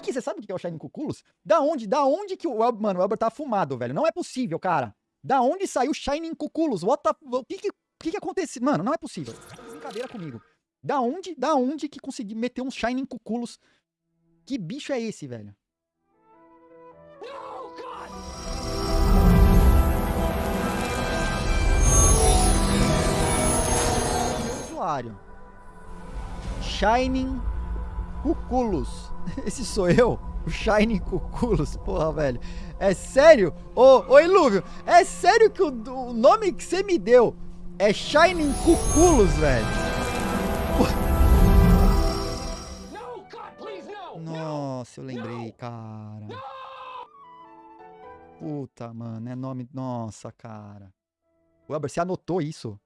que, que você sabe o que é o Shining Cuculos? Da onde, da onde que o mano, o Elber tá fumado, velho? Não é possível, cara. Da onde saiu Shining Cuculos? What the, o que que, o que que aconteceu? Mano, não é possível. Brincadeira comigo. Da onde, da onde que consegui meter um Shining Cuculos? Que bicho é esse, velho? Usuário. Shining Cuculos. Esse sou eu? O Shining Cuculos? Porra, velho. É sério? Ô, ô Ilúvio, é sério que o, o nome que você me deu é Shining Cuculos, velho? Nossa, eu lembrei, cara. Puta, mano, é nome... Nossa, cara. Weber, você anotou isso?